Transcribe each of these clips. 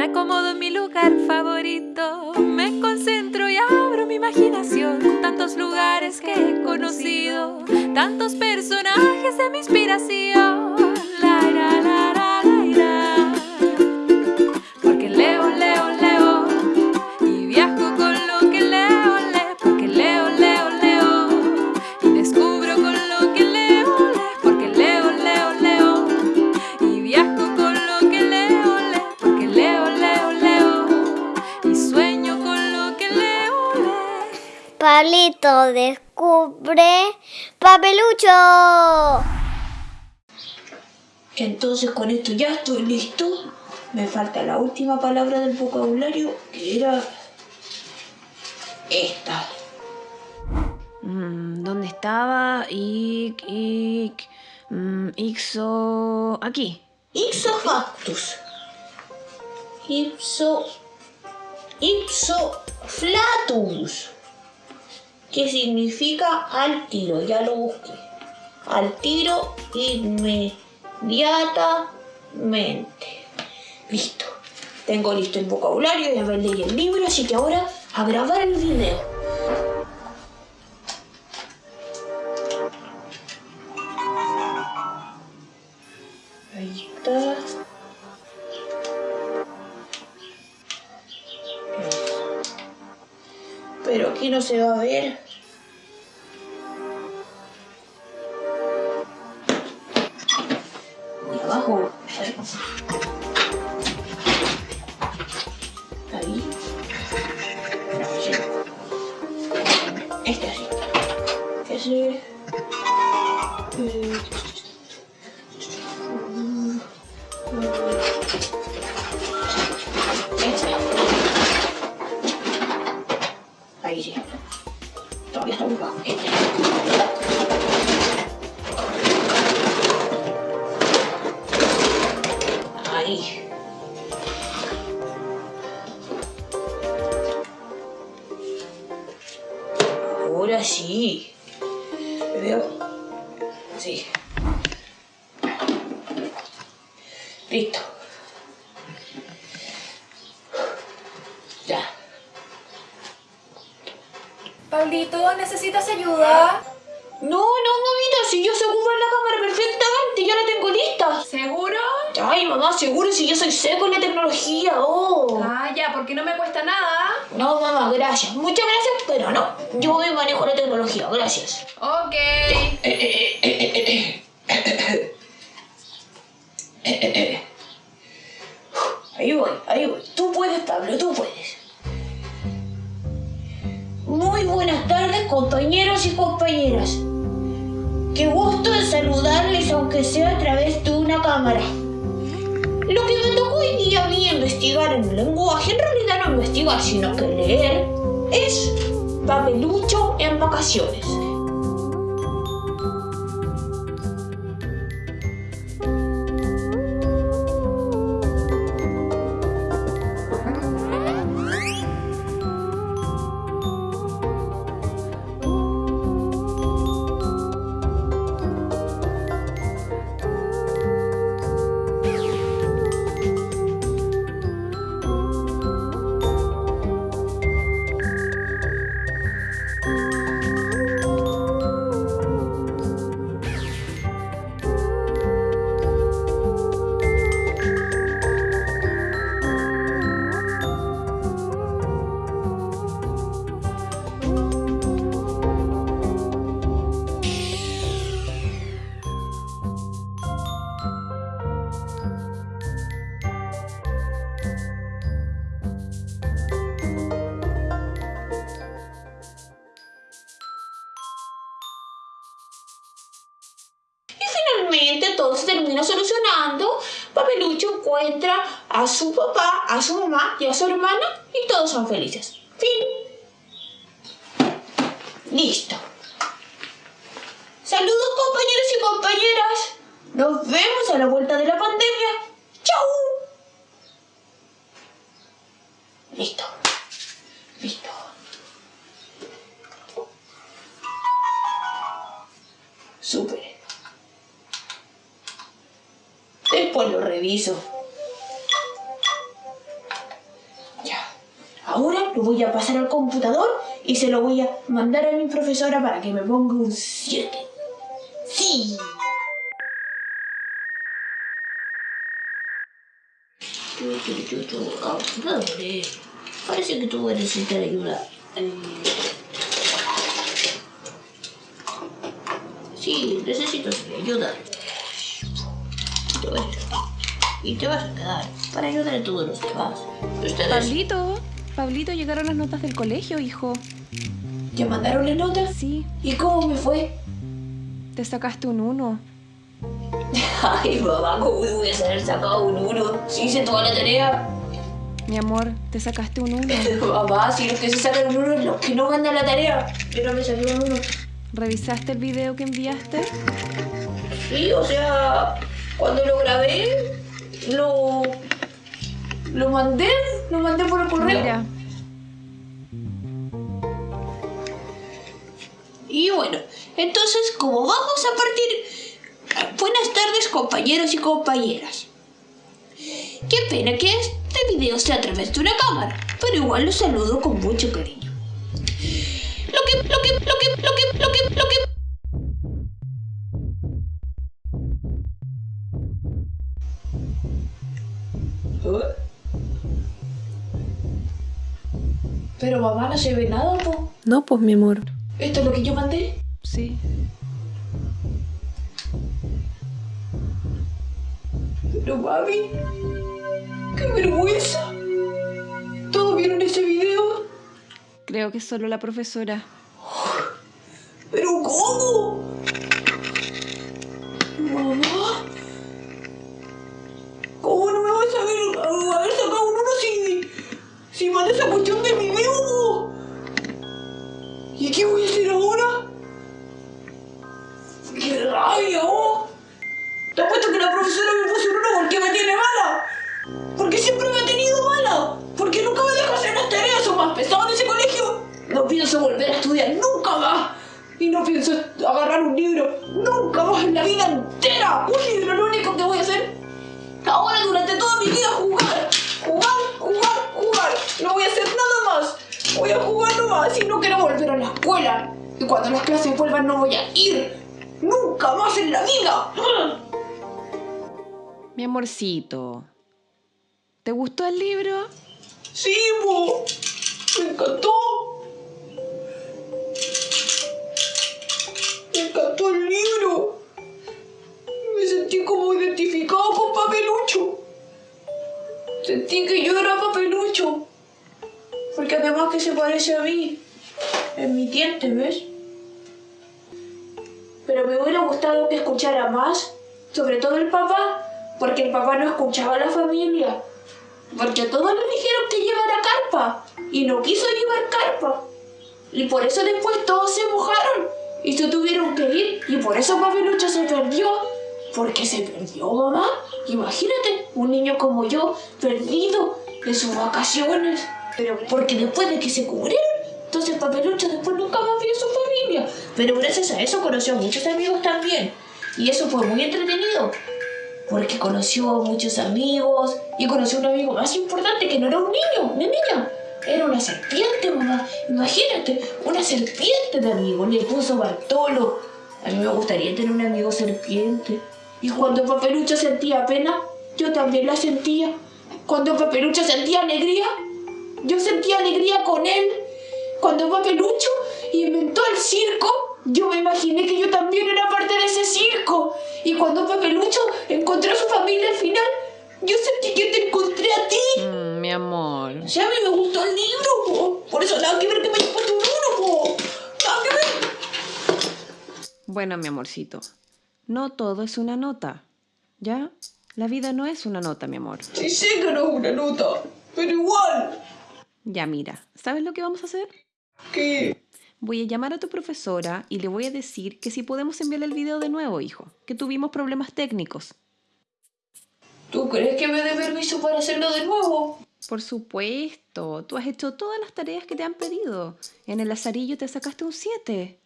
Me acomodo en mi lugar favorito, me concentro y abro mi imaginación. Tantos lugares que he conocido, tantos personajes de mi inspiración. Descubre papelucho. Entonces con esto ya estoy listo. Me falta la última palabra del vocabulario, que era esta. Mm, ¿Dónde estaba? Ic, ic, mm, ixo... Aquí. Ipsofactus. Ipso. Ipsoflatus. Que significa al tiro, ya lo busqué. Al tiro inmediatamente. Listo. Tengo listo el vocabulario, ya me leí el libro, así que ahora a grabar el video. Aquí no se va a ver. Pablito, ¿necesitas ayuda? No, no, mamita, si yo sé ocupar la cámara perfectamente, ya la tengo lista. ¿Seguro? Ay, mamá, seguro si yo soy seco en la tecnología, oh. Ah, ya, porque no me cuesta nada. No, mamá, gracias. Muchas gracias, pero no. Yo me manejo la tecnología, gracias. Ok. Ahí voy, ahí voy. Tú puedes, Pablo, tú puedes. Muy buenas tardes, compañeros y compañeras. Qué gusto de saludarles, aunque sea a través de una cámara. Lo que me tocó hoy día a mí investigar en el lenguaje, en realidad no investigar, sino que leer, es papelucho en vacaciones. Papelucho encuentra a su papá, a su mamá y a su hermana y todos son felices. Fin. Listo. Saludos compañeros y compañeras. Nos vemos a la vuelta de la pandemia. Lo reviso. Ahora lo voy a pasar al computador y se lo voy a mandar a mi profesora para que me ponga un 7. Sí. Ah, dale. Parece que tú necesitas ayuda. Eh, Sí, necesito ayuda. A- Y te vas a quedar para ayudar a todos los demás. Ustedes Pablito, Pablito, llegaron las notas del colegio, hijo. ¿Te mandaron la nota? Sí, ¿Y cómo me fue? te sacaste un 1. Ay, mamá, ¿cómo me voy a haber sacado un uno? Si hice toda la tarea. Mi amor, te sacaste un 1. Mamá, si los que se sacan un uno es los que no mandan la tarea. Yo no me saqué un uno. ¿Revisaste el video que enviaste? Sí, o sea, cuando lo grabé, lo. Lo mandé, lo mandé por el correo. Mira, Y bueno, entonces, como vamos a partir. Buenas tardes, compañeros y compañeras. Qué pena que este video sea a través de una cámara, pero igual los saludo con mucho cariño. Pero mamá no se ve nada, po. no, pues mi amor. ¿Esto es lo que yo mandé? Sí. Pero mami, qué vergüenza. ¿Todos vieron ese video? Creo que solo la profesora. ¿Pero cómo? ¿Y qué voy a hacer ahora? ¡Qué rabia, oh! Te apuesto que la profesora me puso un uno porque me tiene mala. Porque siempre me ha tenido mala. Porque nunca me deja hacer las tareas. Son más pesadas en ese colegio. No pienso volver a estudiar nunca más. Y no pienso agarrar un libro nunca más en la vida entera. Un libro, lo único que voy a hacer ahora durante toda mi vida jugar. Jugar, y no quiero volver a la escuela. Y cuando las clases vuelvan no voy a ir. Nunca más en la vida. Mi amorcito. ¿Te gustó el libro? Sí, mo. Me encantó. Parece a mí. En mi diente, ¿ves? Pero me hubiera gustado que escuchara más. Sobre todo el papá. Porque el papá no escuchaba a la familia. Porque todos le dijeron que llevara carpa y no quiso llevar carpa. Y por eso después todos se mojaron y se tuvieron que ir. Y por eso Papelucho se perdió. Porque se perdió, mamá. Imagínate, un niño como yo, perdido en sus vacaciones. Pero porque después de que se cubrieron, entonces Papelucho después nunca más vio a su familia. Pero gracias a eso conoció a muchos amigos también. Y eso fue muy entretenido porque conoció a muchos amigos y conoció a un amigo más importante que no era un niño, una niña. Era una serpiente, mamá. Imagínate, una serpiente de amigo. Le puso Bartolo. A mí me gustaría tener un amigo serpiente. Y cuando Papelucho sentía pena, yo también la sentía. Cuando Papelucho sentía alegría, yo sentía alegría con él. Cuando Papelucho inventó el circo, yo me imaginé que yo también era parte de ese circo. Y cuando Papelucho encontró a su familia al final, yo sentí que te encontré a ti. Mm, mi amor. O sea, a mí me gustó el libro, po. Por eso nada que ver que me haya puesto un uno, po. Nada que ver. Bueno, mi amorcito. No todo es una nota. ¿Ya? La vida no es una nota, mi amor. Sí sé que no es una nota, pero igual. Ya mira, ¿sabes lo que vamos a hacer? ¿Qué? Voy a llamar a tu profesora y le voy a decir que si podemos enviarle el video de nuevo, hijo, que tuvimos problemas técnicos. ¿Tú crees que me dé permiso para hacerlo de nuevo? Por supuesto, tú has hecho todas las tareas que te han pedido. En el lazarillo te sacaste un 7.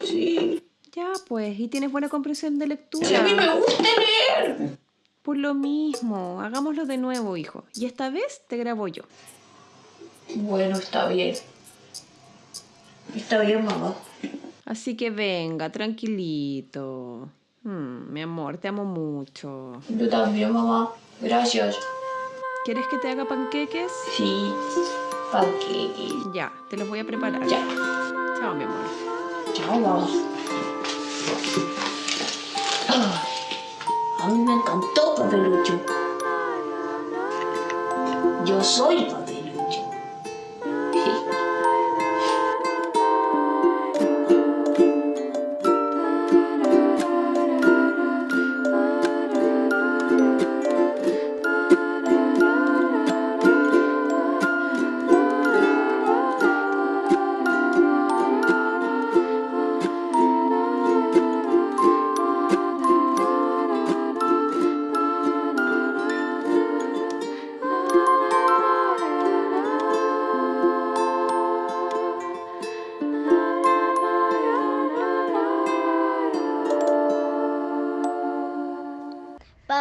Sí. Ya, pues, y tienes buena comprensión de lectura. Si a mí me gusta leer. Por lo mismo, hagámoslo de nuevo, hijo. Y esta vez te grabo yo. Bueno, está bien. Está bien, mamá. Así que venga, tranquilito. Mm, mi amor, te amo mucho. Yo también, mamá. Gracias. ¿Quieres que te haga panqueques? Sí. Panqueques. Ya, te los voy a preparar. Ya. Chao, mi amor. Chao, mamá. Ah, a mí me encantó Papelucho. Yo soy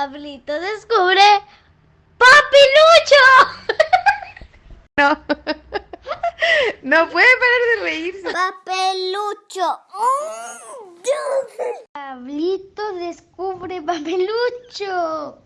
Pablito descubre Papilucho. No. no puede parar de reírse. Papelucho. Mm, Pablito descubre Papelucho.